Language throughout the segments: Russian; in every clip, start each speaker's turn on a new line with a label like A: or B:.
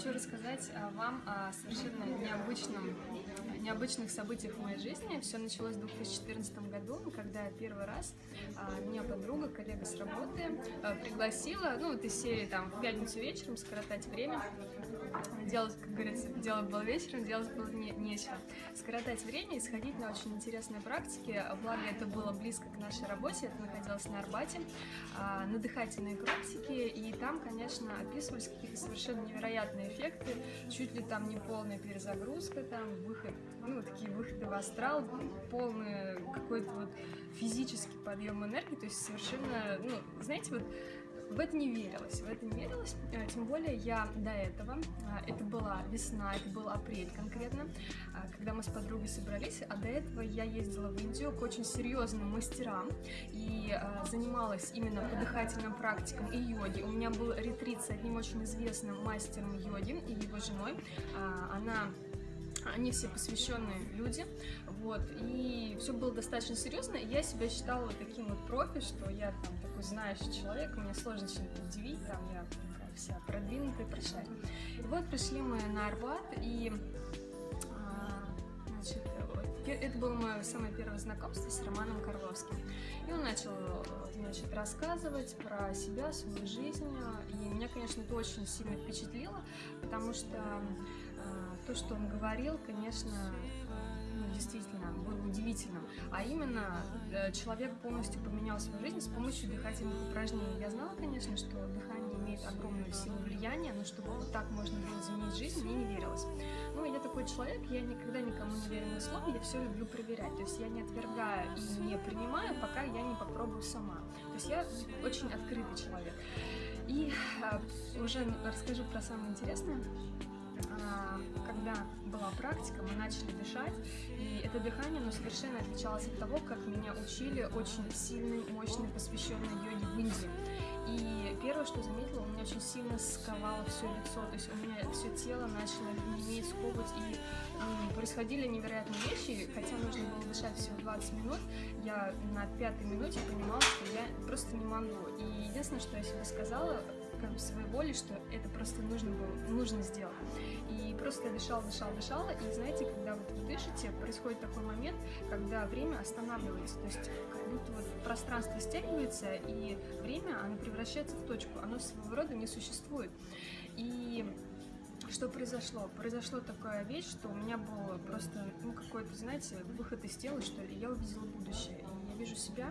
A: хочу рассказать а, вам о совершенно необычном, необычных событиях в моей жизни. Все началось в 2014 году, когда первый раз а, меня подруга, коллега с работы а, пригласила, ну, вот из серии там в пятницу вечером скоротать время, делать, как говорится, дело было вечером, делать было не, нечего. Скоротать время и сходить на очень интересные практики, благо это было близко к нашей работе, это находилось на Арбате, на дыхательные практики, и там, конечно, описывались какие-то совершенно невероятные эффекты, чуть ли там не полная перезагрузка, там выход, ну, такие выходы в астрал, полный какой-то вот физический подъем энергии, то есть совершенно, ну, знаете, вот в это не верилось, в это не верилось, э, тем более я до этого, э, это была весна, это был апрель конкретно, э, когда мы с подругой собрались, а до этого я ездила в Индию к очень серьезным мастерам и занималась именно по дыхательным практикам и йоги. У меня был ретрит с одним очень известным мастером йоги и его женой, она они все посвященные люди, вот, и все было достаточно серьезно, я себя считала таким вот профи, что я там такой знающий человек, меня сложно чем-то удивить, там я вся продвинутая, прошарь. И вот пришли мы на Арбат, и а, значит, это было мое самое первое знакомство с Романом Карловским. И он начал значит, рассказывать про себя, свою жизнь. И меня, конечно, это очень сильно впечатлило, потому что то, что он говорил, конечно, ну, действительно было удивительным. А именно, э, человек полностью поменял свою жизнь с помощью дыхательных упражнений. Я знала, конечно, что дыхание имеет огромную силу влияния, но чтобы вот так можно было изменить жизнь, мне не верилось. Ну, я такой человек, я никогда никому не верю на слово, я все люблю проверять. То есть я не отвергаю и не принимаю, пока я не попробую сама. То есть я очень открытый человек. И э, уже расскажу про самое интересное. Когда была практика, мы начали дышать, и это дыхание, оно совершенно отличалось от того, как меня учили очень сильной, мощной, посвященной йоге в Индии. И первое, что заметила, у меня очень сильно сковало все лицо, то есть у меня все тело начало неметь, сковывать, и происходили невероятные вещи, хотя нужно было дышать всего 20 минут, я на пятой минуте понимала, что я просто не могу. И единственное, что я себе сказала, как бы своей воли, что это просто нужно было, нужно сделать. Просто я дышала, дышала, и знаете, когда вот вы дышите, происходит такой момент, когда время останавливается, то есть как будто вот пространство стягивается, и время, оно превращается в точку, оно своего рода не существует. И что произошло? Произошло такая вещь, что у меня был просто, ну, какой-то, знаете, выход из тела, что ли, я увидела будущее, и я вижу себя,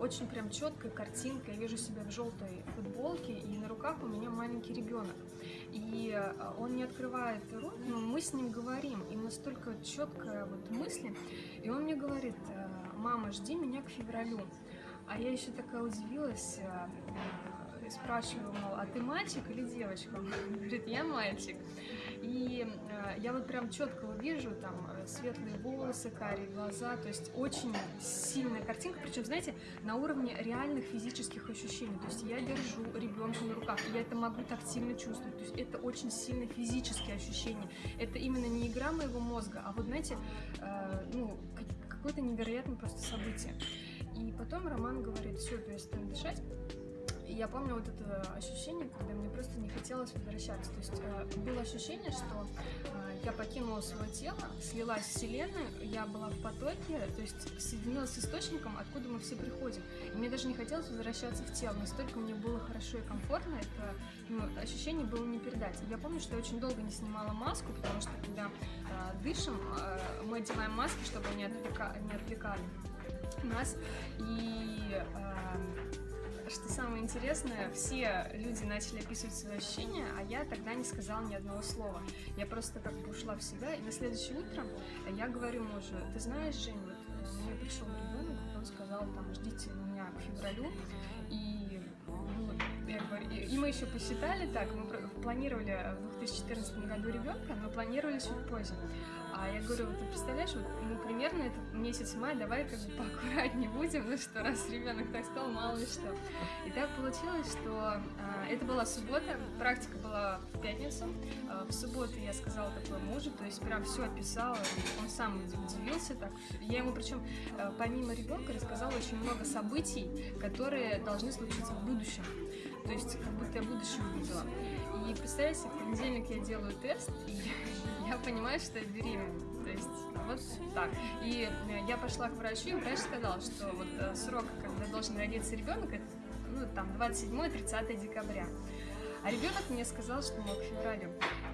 A: очень прям четкая картинка. Я вижу себя в желтой футболке, и на руках у меня маленький ребенок. И а, он не открывает рот, но мы с ним говорим, и настолько четкая вот мысль. И он мне говорит, «Э, мама, жди меня к февралю. А я еще такая удивилась, спрашиваю, мол, а ты мальчик или девочка? Он говорит, я мальчик. И э, я вот прям четко вижу там э, светлые волосы, карие глаза, то есть очень сильная картинка, причем, знаете, на уровне реальных физических ощущений. То есть я держу ребенка на руках, я это могу тактильно чувствовать, то есть это очень сильные физические ощущения. Это именно не игра моего мозга, а вот, знаете, э, ну, какое-то невероятное просто событие. И потом Роман говорит, все, перестань дышать, и я помню вот это ощущение, когда мне просто не хотелось возвращаться. То есть э, было ощущение, что э, я покинула свое тело, слилась с Вселенной, я была в потоке, то есть соединилась с источником, откуда мы все приходим. И мне даже не хотелось возвращаться в тело, настолько мне было хорошо и комфортно, это ну, ощущение было не передать. Я помню, что я очень долго не снимала маску, потому что когда э, дышим, э, мы одеваем маски, чтобы они отвлека... не отвлекали нас. И э, что самое интересное, все люди начали описывать свои ощущения, а я тогда не сказала ни одного слова. Я просто как бы ушла в себя, и на следующее утро я говорю мужу, ты знаешь, Жень, вот мне пришел ребенок, он сказал, там, ждите меня к февралю, и, и мы еще посчитали так, мы планировали в 2014 году ребенка, но планировали чуть позже. А я говорю, ты представляешь, вот, ну, примерно это месяц мая, давай как бы поаккуратнее будем, ну что, раз ребенок так сказал, мало ли что. И так получилось, что э, это была суббота, практика была в пятницу. Э, в субботу я сказала такое мужу, то есть прям все описала, он сам удивился так. Я ему причем э, помимо ребенка рассказала очень много событий, которые должны случиться в будущем. то есть как будто я будущее увидела. И представляете, в понедельник я делаю тест, и я понимаю, что я беременна. Есть вот так. И э, я пошла к врачу, и врач сказал, что вот э, срок, когда должен родиться ребенок, это ну, там 27-30 декабря. А ребенок мне сказал, что мог к февралю.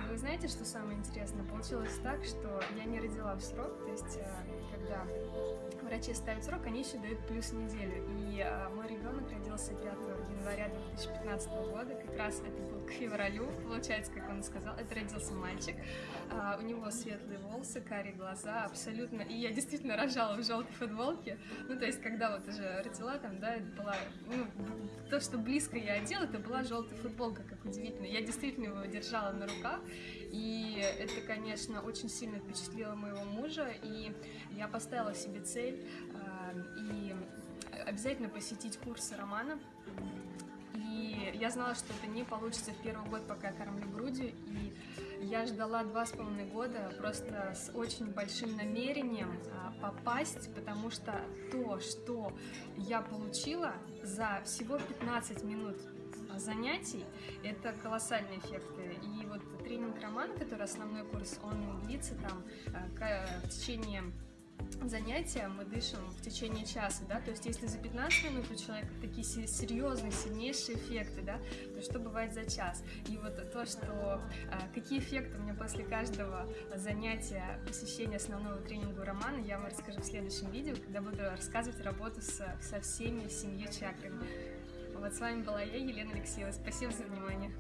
A: И вы знаете, что самое интересное? Получилось так, что я не родила в срок, то есть э, когда врачи ставят срок, они еще дают плюс неделю. И а, мой ребенок родился 5 января 2015 года, как раз это был к февралю, получается, как он сказал, это родился мальчик, а, у него светлые волосы, карие глаза, абсолютно, и я действительно рожала в желтой футболке, ну, то есть, когда вот уже родила, там, да, это была, ну, то, что близко я одела, это была желтая футболка, как удивительно, я действительно его держала на руках, и это, конечно, очень сильно впечатлило моего мужа, и я поставила себе цель э, и обязательно посетить курсы романа. И я знала, что это не получится в первый год, пока я кормлю грудью, и я ждала два с половиной года просто с очень большим намерением а, попасть, потому что то, что я получила за всего 15 минут занятий, это колоссальные эффекты. И вот тренинг Роман, который основной курс, он длится там э, в течение занятия мы дышим в течение часа, да, то есть если за 15 минут у человека такие серьезные, сильнейшие эффекты, да, то что бывает за час? И вот то, что э, какие эффекты у меня после каждого занятия посещения основного тренинга романа, я вам расскажу в следующем видео, когда буду рассказывать работу со, со всеми семью чакрами. Вот с вами была я, Елена Алексеева. Спасибо за внимание.